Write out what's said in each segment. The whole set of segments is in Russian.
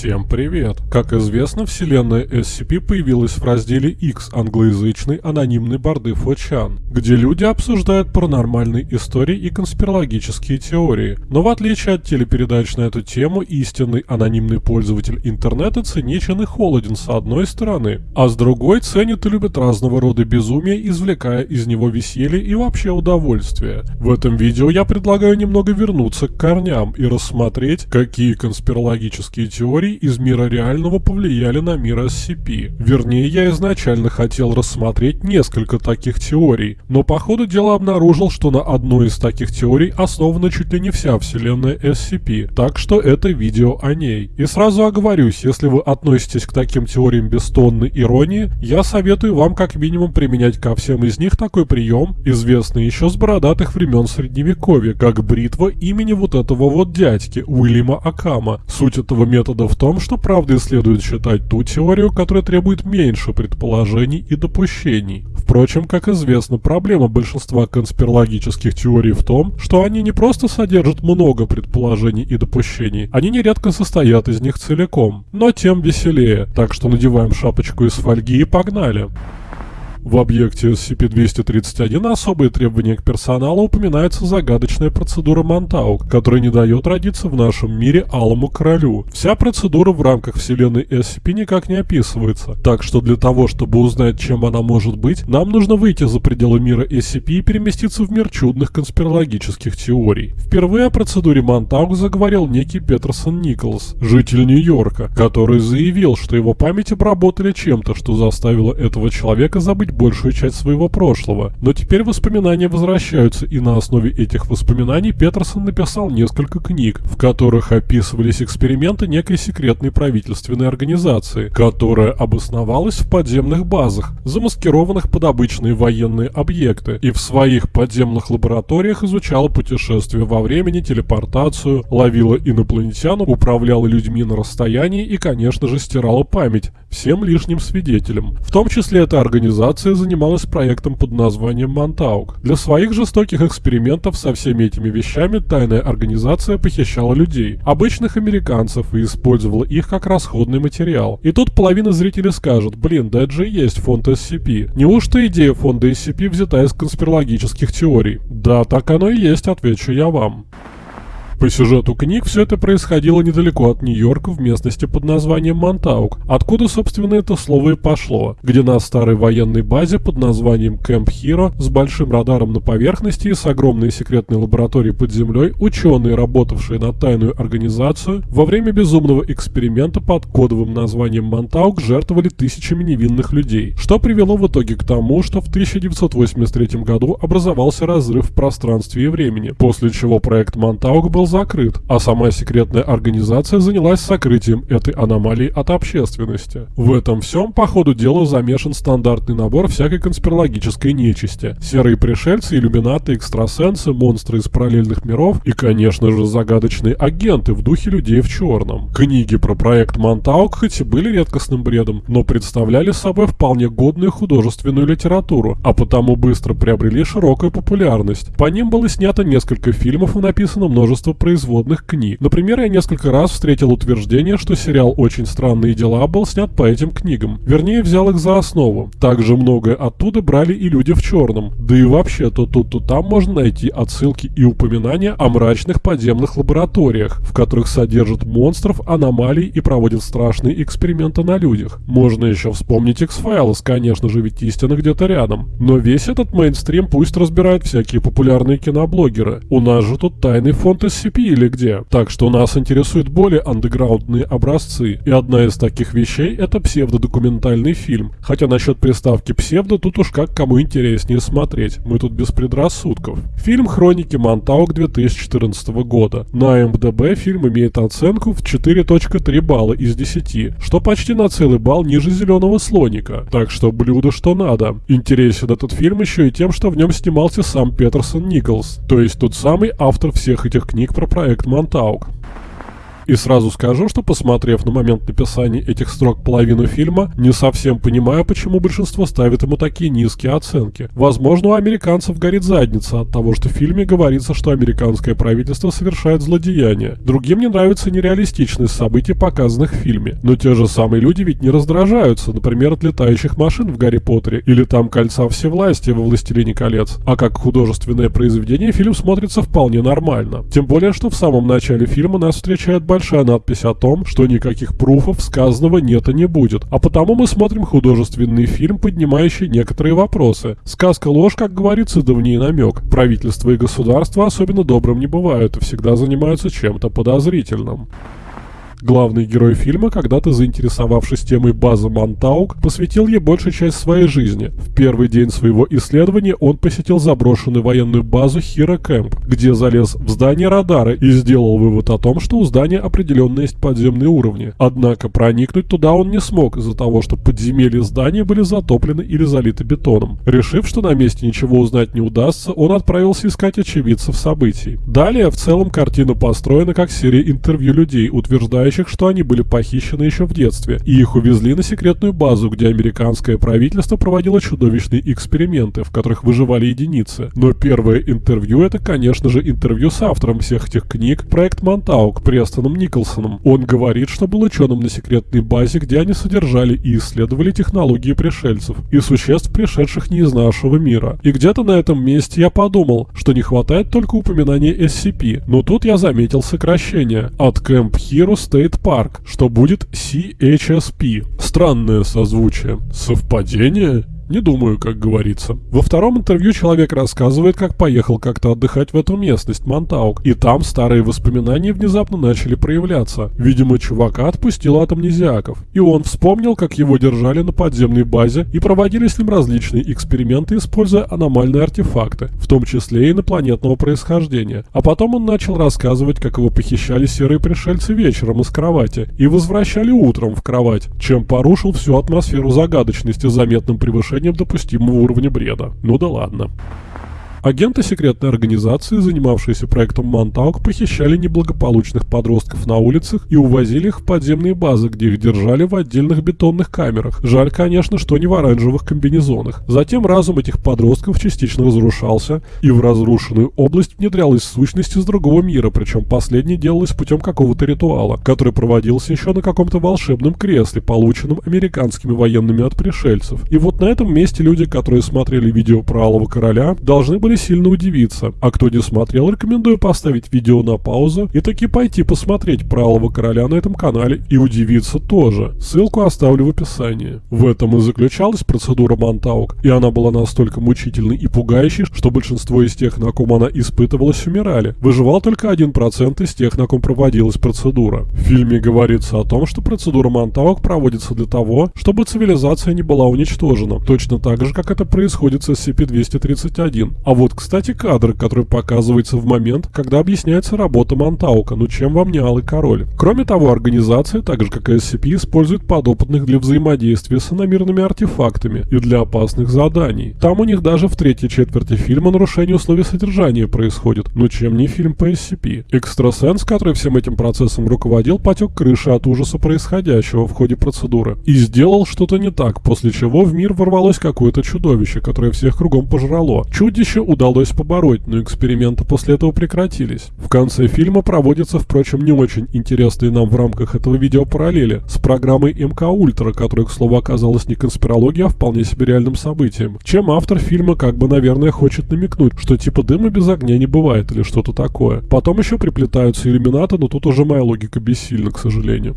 Всем привет! Как известно, вселенная SCP появилась в разделе X англоязычной анонимной борды Фочан, где люди обсуждают паранормальные истории и конспирологические теории. Но в отличие от телепередач на эту тему, истинный анонимный пользователь интернета циничен и холоден с одной стороны, а с другой ценит и любит разного рода безумие, извлекая из него веселье и вообще удовольствие. В этом видео я предлагаю немного вернуться к корням и рассмотреть, какие конспирологические теории из мира реального повлияли на мир SCP. Вернее, я изначально хотел рассмотреть несколько таких теорий, но по ходу дела обнаружил, что на одной из таких теорий основана чуть ли не вся вселенная SCP, так что это видео о ней. И сразу оговорюсь, если вы относитесь к таким теориям без тонны иронии, я советую вам как минимум применять ко всем из них такой прием, известный еще с бородатых времен Средневековья, как бритва имени вот этого вот дядьки, Уильяма Акама. Суть этого метода в том, что правдой следует считать ту теорию, которая требует меньше предположений и допущений. Впрочем, как известно, проблема большинства конспирологических теорий в том, что они не просто содержат много предположений и допущений, они нередко состоят из них целиком. Но тем веселее, так что надеваем шапочку из фольги и погнали. В объекте SCP-231 особые требования к персоналу упоминается загадочная процедура Монтаук, которая не дает родиться в нашем мире Алому Королю. Вся процедура в рамках вселенной SCP никак не описывается, так что для того, чтобы узнать, чем она может быть, нам нужно выйти за пределы мира SCP и переместиться в мир чудных конспирологических теорий. Впервые о процедуре Монтаук заговорил некий Петерсон Николс, житель Нью-Йорка, который заявил, что его память обработали чем-то, что заставило этого человека забыть забыть большую часть своего прошлого. Но теперь воспоминания возвращаются, и на основе этих воспоминаний Петерсон написал несколько книг, в которых описывались эксперименты некой секретной правительственной организации, которая обосновалась в подземных базах, замаскированных под обычные военные объекты, и в своих подземных лабораториях изучала путешествия во времени, телепортацию, ловила инопланетян, управляла людьми на расстоянии и, конечно же, стирала память всем лишним свидетелям. В том числе эта организация занималась проектом под названием Монтаук. Для своих жестоких экспериментов со всеми этими вещами тайная организация похищала людей, обычных американцев, и использовала их как расходный материал. И тут половина зрителей скажет, блин, да это же есть фонд SCP. Неужто идея фонда SCP взята из конспирологических теорий? Да, так оно и есть, отвечу я вам. По сюжету книг все это происходило недалеко от Нью-Йорка в местности под названием Монтаук, откуда, собственно, это слово и пошло, где на старой военной базе под названием Кэмп Хиро с большим радаром на поверхности и с огромной секретной лабораторией под землей ученые, работавшие на тайную организацию, во время безумного эксперимента под кодовым названием Монтаук жертвовали тысячами невинных людей, что привело в итоге к тому, что в 1983 году образовался разрыв в пространстве и времени, после чего проект Монтаук был закрыт, а сама секретная организация занялась сокрытием этой аномалии от общественности. В этом всем по ходу дела замешан стандартный набор всякой конспирологической нечисти. Серые пришельцы, иллюминаты, экстрасенсы, монстры из параллельных миров и, конечно же, загадочные агенты в духе людей в черном. Книги про проект Монтаук хоть и были редкостным бредом, но представляли собой вполне годную художественную литературу, а потому быстро приобрели широкую популярность. По ним было снято несколько фильмов и написано множество производных книг. Например, я несколько раз встретил утверждение, что сериал «Очень странные дела» был снят по этим книгам. Вернее, взял их за основу. Также многое оттуда брали и люди в черном. Да и вообще, то тут, то там можно найти отсылки и упоминания о мрачных подземных лабораториях, в которых содержат монстров, аномалий и проводят страшные эксперименты на людях. Можно еще вспомнить X-Files, конечно же, ведь истина где-то рядом. Но весь этот мейнстрим пусть разбирают всякие популярные киноблогеры. У нас же тут тайный фонд SCP SCP или где. Так что нас интересуют более андеграундные образцы. И одна из таких вещей это псевдодокументальный фильм. Хотя насчет приставки псевдо тут уж как кому интереснее смотреть. Мы тут без предрассудков. Фильм «Хроники Монтаук» 2014 года. На МДБ фильм имеет оценку в 4.3 балла из 10, что почти на целый балл ниже «Зеленого слоника». Так что блюдо что надо. Интересен этот фильм еще и тем, что в нем снимался сам Петерсон Николс, то есть тот самый автор всех этих книг про проект Монтаук. И сразу скажу, что посмотрев на момент написания этих строк половину фильма, не совсем понимаю, почему большинство ставит ему такие низкие оценки. Возможно, у американцев горит задница от того, что в фильме говорится, что американское правительство совершает злодеяния. Другим не нравится нереалистичность событий, показанных в фильме. Но те же самые люди ведь не раздражаются, например, от летающих машин в Гарри Поттере или там кольца всевластия во Властелине колец. А как художественное произведение фильм смотрится вполне нормально. Тем более, что в самом начале фильма нас встречает большая надпись о том, что никаких пруфов сказанного нет и не будет. А потому мы смотрим художественный фильм, поднимающий некоторые вопросы. Сказка ложь, как говорится, да в ней намек. Правительство и государство особенно добрым не бывают и всегда занимаются чем-то подозрительным. Главный герой фильма, когда-то заинтересовавшись темой базы Монтаук, посвятил ей большую часть своей жизни. В первый день своего исследования он посетил заброшенную военную базу Хира Кэмп, где залез в здание радара и сделал вывод о том, что у здания определенно есть подземные уровни. Однако проникнуть туда он не смог из-за того, что подземелья здания были затоплены или залиты бетоном. Решив, что на месте ничего узнать не удастся, он отправился искать очевидцев событий. Далее, в целом, картина построена как серия интервью людей, утверждающих, утверждающих, что они были похищены еще в детстве, и их увезли на секретную базу, где американское правительство проводило чудовищные эксперименты, в которых выживали единицы. Но первое интервью это, конечно же, интервью с автором всех этих книг, проект Монтаук, Престоном Николсоном. Он говорит, что был ученым на секретной базе, где они содержали и исследовали технологии пришельцев и существ, пришедших не из нашего мира. И где-то на этом месте я подумал, что не хватает только упоминания SCP, но тут я заметил сокращение от Camp Hero State State Park, что будет CHSP. Странное созвучие. Совпадение? Не думаю, как говорится. Во втором интервью человек рассказывает, как поехал как-то отдыхать в эту местность, Монтаук, и там старые воспоминания внезапно начали проявляться. Видимо, чувака отпустил от амнезиаков. И он вспомнил, как его держали на подземной базе и проводили с ним различные эксперименты, используя аномальные артефакты, в том числе и инопланетного происхождения. А потом он начал рассказывать, как его похищали серые пришельцы вечером из кровати и возвращали утром в кровать, чем порушил всю атмосферу загадочности заметным превышением превышением допустимого уровня бреда. Ну да ладно. Агенты секретной организации, занимавшиеся проектом Монтаук, похищали неблагополучных подростков на улицах и увозили их в подземные базы, где их держали в отдельных бетонных камерах. Жаль, конечно, что не в оранжевых комбинезонах. Затем разум этих подростков частично разрушался, и в разрушенную область внедрялась сущность из другого мира, причем последнее делалось путем какого-то ритуала, который проводился еще на каком-то волшебном кресле, полученном американскими военными от пришельцев. И вот на этом месте люди, которые смотрели видео про Алого Короля, должны были сильно удивиться. А кто не смотрел, рекомендую поставить видео на паузу и таки пойти посмотреть про Алого Короля на этом канале и удивиться тоже. Ссылку оставлю в описании. В этом и заключалась процедура Монтаук, и она была настолько мучительной и пугающей, что большинство из тех, на ком она испытывалась, умирали. Выживал только 1% из тех, на ком проводилась процедура. В фильме говорится о том, что процедура Монтаук проводится для того, чтобы цивилизация не была уничтожена, точно так же, как это происходит с SCP-231. А вот, кстати, кадр, который показывается в момент, когда объясняется работа Монтаука, ну чем вам не Алый Король. Кроме того, организация, так же как и SCP, использует подопытных для взаимодействия с иномирными артефактами и для опасных заданий. Там у них даже в третьей четверти фильма нарушение условий содержания происходит, но чем не фильм по SCP. Экстрасенс, который всем этим процессом руководил, потек крыши от ужаса происходящего в ходе процедуры и сделал что-то не так, после чего в мир ворвалось какое-то чудовище, которое всех кругом пожрало. Чудище удалось побороть, но эксперименты после этого прекратились. В конце фильма проводятся, впрочем, не очень интересные нам в рамках этого видео параллели с программой МК Ультра, которая, к слову, оказалась не конспирологией, а вполне себе реальным событием. Чем автор фильма как бы, наверное, хочет намекнуть, что типа дыма без огня не бывает или что-то такое. Потом еще приплетаются иллюминаты, но тут уже моя логика бессильна, к сожалению.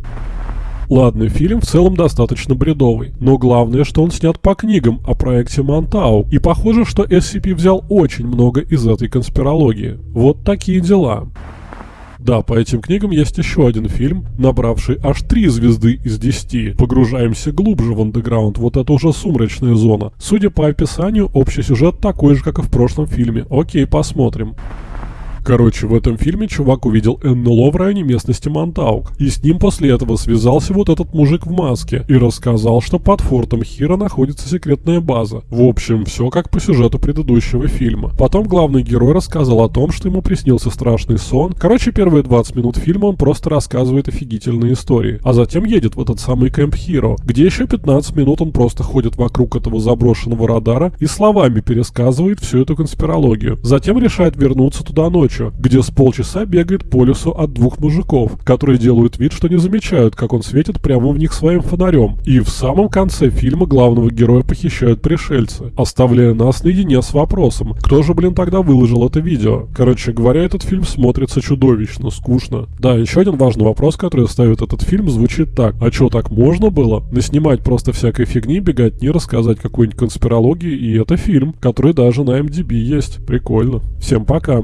Ладно, фильм в целом достаточно бредовый, но главное, что он снят по книгам о проекте Монтау, и похоже, что SCP взял очень много из этой конспирологии. Вот такие дела. Да, по этим книгам есть еще один фильм, набравший аж три звезды из десяти. Погружаемся глубже в андеграунд, вот это уже сумрачная зона. Судя по описанию, общий сюжет такой же, как и в прошлом фильме. Окей, посмотрим. Короче, в этом фильме чувак увидел НЛО в районе местности Монтаук, и с ним после этого связался вот этот мужик в маске и рассказал, что под фортом Хира находится секретная база. В общем, все как по сюжету предыдущего фильма. Потом главный герой рассказал о том, что ему приснился страшный сон. Короче, первые 20 минут фильма он просто рассказывает офигительные истории, а затем едет в этот самый Кэмп Хиро, где еще 15 минут он просто ходит вокруг этого заброшенного радара и словами пересказывает всю эту конспирологию. Затем решает вернуться туда ночью, где с полчаса бегает по лесу от двух мужиков, которые делают вид, что не замечают, как он светит прямо в них своим фонарем. И в самом конце фильма главного героя похищают пришельцы, оставляя нас наедине с вопросом, кто же, блин, тогда выложил это видео. Короче говоря, этот фильм смотрится чудовищно, скучно. Да, еще один важный вопрос, который ставит этот фильм, звучит так. А что, так можно было? Наснимать просто всякой фигни, бегать не рассказать какую-нибудь конспирологию, и это фильм, который даже на MDB есть. Прикольно. Всем пока.